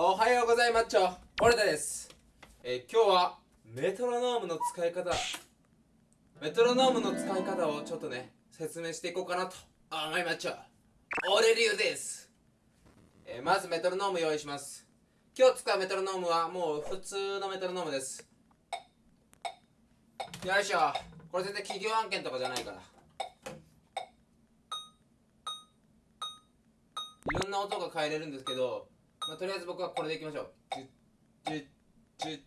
おはようございますちょ。俺田です、えー今日はメトロノームの使い方。メトロノームの使い方をちょっとね説明していこうかなと。思いまっちょ。俺流です、えーまずメトロノーム用意します。今日使うメトロノームはもう普通のメトロノームです。よいしょ。これ全然企業案件とかじゃないから。いろんな音が変えれるんですけど、まあ、とりあえず僕はこれでいきましょう。ジュッジュッジュッ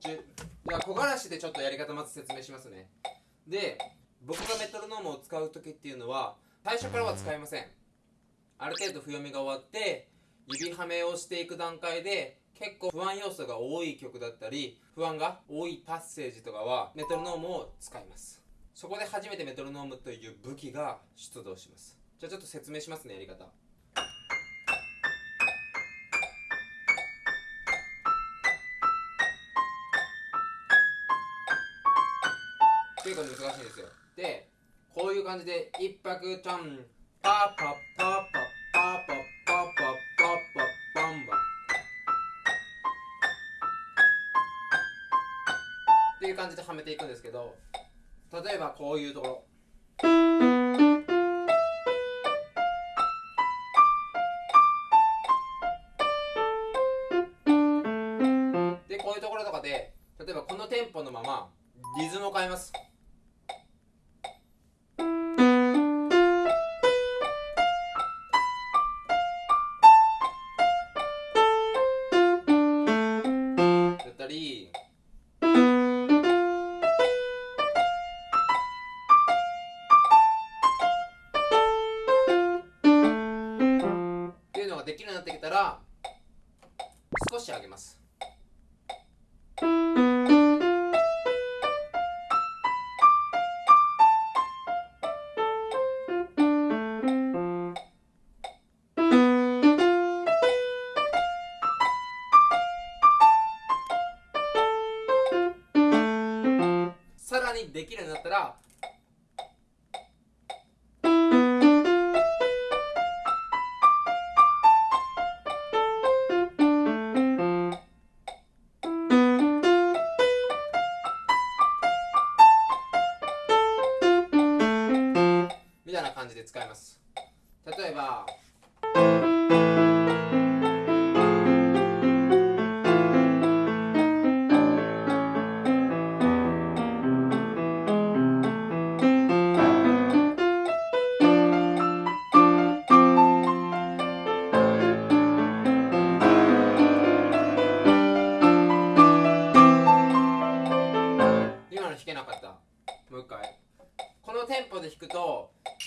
ジュッじゃあ木枯らしでちょっとやり方まず説明しますね。で、僕がメトロノームを使う時っていうのは最初からは使いません。ある程度譜読みが終わって指はめをしていく段階で結構不安要素が多い曲だったり不安が多いパッセージとかはメトロノームを使います。そこで初めてメトロノームという武器が出動します。じゃあちょっと説明しますね、やり方。結構難しいんですよ。でこういう感じで一泊ちゃんパパパパパパパパパパパンバっていう感じではめていくんですけど例えばこういうところでこういうところとかで例えばこのテンポのままリズムを変えますたら少し上げます。さらにできるようになったらで使います。例えば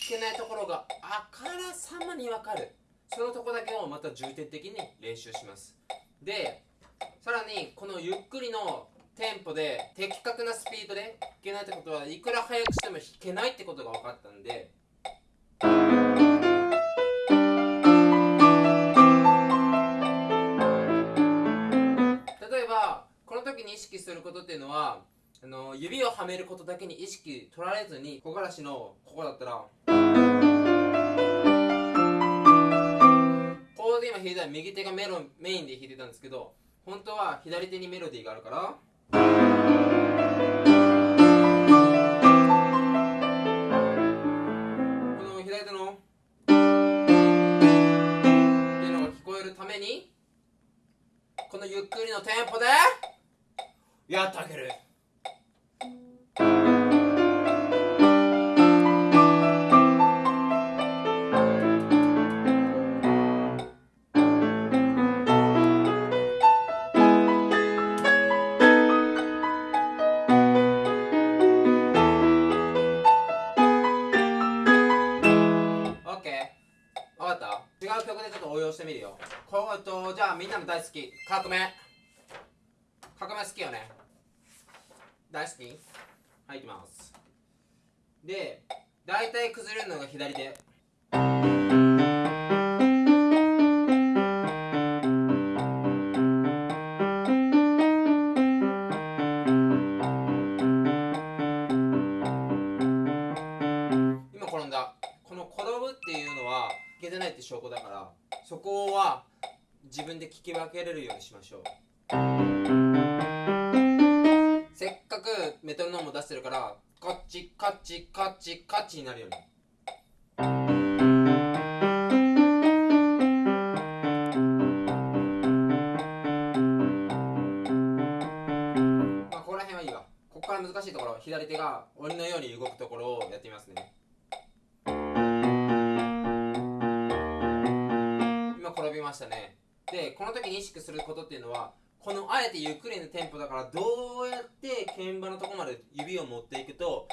けないところがあからさまにわかる。そのとこだけをまた重点的に練習します。でさらにこのゆっくりのテンポで的確なスピードで弾けないってことはいくら速くしても弾けないってことが分かったんで。例えばこの時に意識することっていうのはあの指をはめることだけに意識取られずに木枯らしのここだったら。ここで今弾いたら右手がメロメインで弾いてたんですけど本当は左手にメロディーがあるから。この左手のっていうのが聞こえるためにこのゆっくりのテンポでやってあげる。かった？違う曲でちょっと応用してみるよ。こうとじゃあみんなも大好き。革命。革命好きよね。大好き？はい行きます。で大体崩れるのが左手。分で聞き分けれるようにしましょう。せっかくメトロノームを出してるからカッチカッチカッチカッチになるように。まあここら辺はいいわ。ここから難しいところ左手が鬼のように動くところをやってみますね。今転びましたね。でこの時に意識することっていうのはこのあえてゆっくりのテンポだからどうやって鍵盤のとこまで指を持っていくと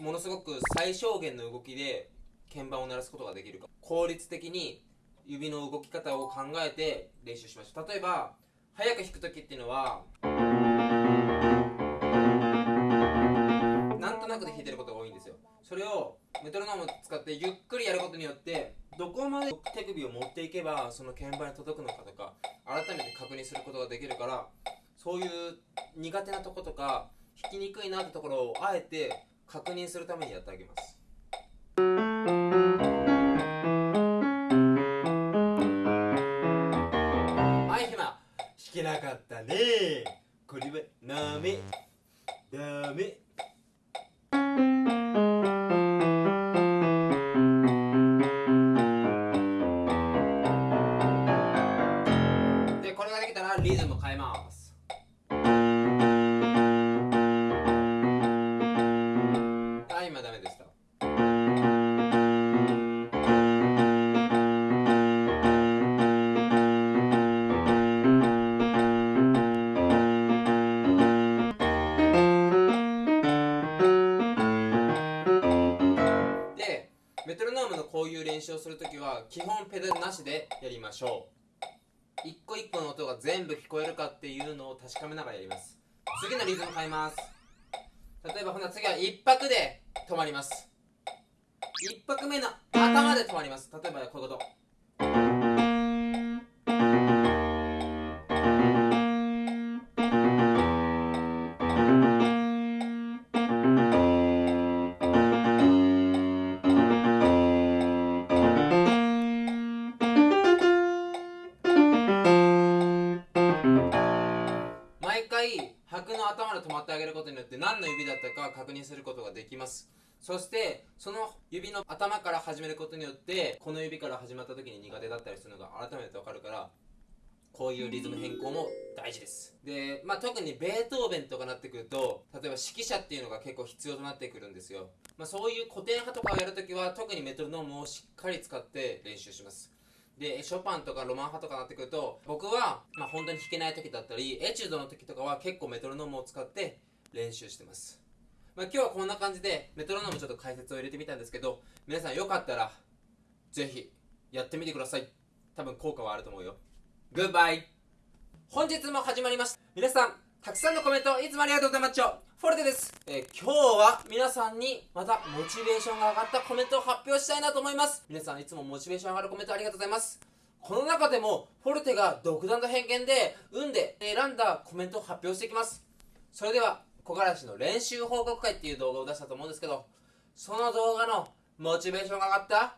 ものすごく最小限の動きで鍵盤を鳴らすことができるか。効率的に指の動き方を考えて練習しましょう。例えば早く弾く時っていうのはなんとなくで弾いてることが多いんですよ。それをメトロノームを使ってゆっくりやることによってどこまで手首を持っていけばその鍵盤に届くのかとか改めて確認することができるからそういう苦手なとことか弾きにくいなってところをあえて確認するためにやってあげます。はいひま弾けなかったね。これはダメ。ダメ。は基本ペダルなしでやりましょう。一個一個の音が全部聞こえるかっていうのを確かめながらやります。次のリズム変えます。例えばほな次は一拍で止まります。一拍目の頭で止まります。例えばこういうこと。ることによって何の指だったか確認することができます。そしてその指の頭から始めることによってこの指から始まった時に苦手だったりするのが改めて分かるからこういうリズム変更も大事です。で、まあ、特にベートーベンとかなってくると例えば指揮者っていうのが結構必要となってくるんですよ、まあ、そういう古典派とかをやるときは特にメトロノームをしっかり使って練習します。でショパンとかロマン派とかなってくると僕は、まあ、本当に弾けない時だったりエチュードの時とかは結構メトロノームを使って練習してます、まあ、今日はこんな感じでメトロノームちょっと解説を入れてみたんですけど皆さんよかったらぜひやってみてください。多分効果はあると思うよ。グッバイ本日も始まりました。皆さんたくさんのコメントいつもありがとうございます。フォルテです、えー今日は皆さんにまたモチベーションが上がったコメントを発表したいなと思います。皆さんいつもモチベーション上がるコメントありがとうございます。この中でもフォルテが独断と偏見で運で選んだコメントを発表していきます。それでは木枯らしの練習報告会っていう動画を出したと思うんですけどその動画のモチベーションが上がった？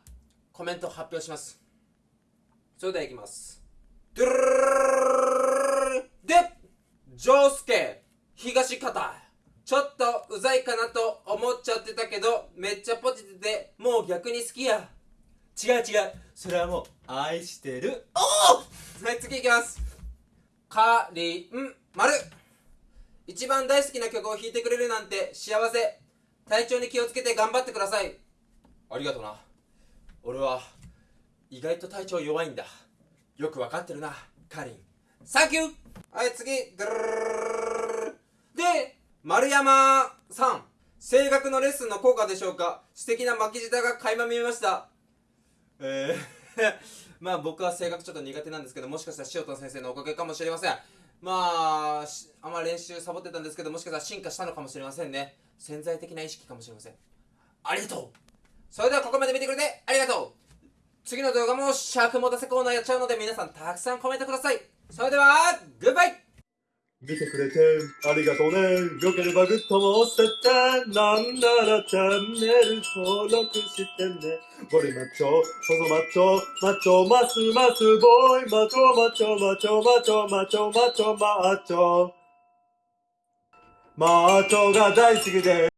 コメントを発表します。それではいきます。でジョースケ東方ちょっとうざいかなと思っちゃってたけどめっちゃポジティブでもう逆に好きや違う違うそれはもう愛してるおおはい次いきますかりんまる一番大好きな曲を弾いてくれるなんて幸せ。体調に気をつけて頑張ってください。ありがとうな。俺は意外と体調弱いんだ。よくわかってるなかりんサンキュー。はい次。で丸山さん。声楽のレッスンの効果でしょうか。素敵な巻き舌が垣間見えました。えー まあ僕は声楽ちょっと苦手なんですけどもしかしたら塩田先生のおかげかもしれませんまああんま練習サボってたんですけどもしかしたら進化したのかもしれませんね。潜在的な意識かもしれません。ありがとう。それではここまで見てくれてありがとう。次の動画も尺持たせコーナーやっちゃうので皆さんたくさんコメントください。それではグッバイ。見てくれてありがとうね。よければグッドも押せてって。なんならチャンネル登録してね。ゴリマッチョ、細マッチョ、マッチョ、ますますボーイ、マチョ、マッチョ、マッチョ、マッチョ、マチョ、マチョ、マッチョ。マッチョが大好きで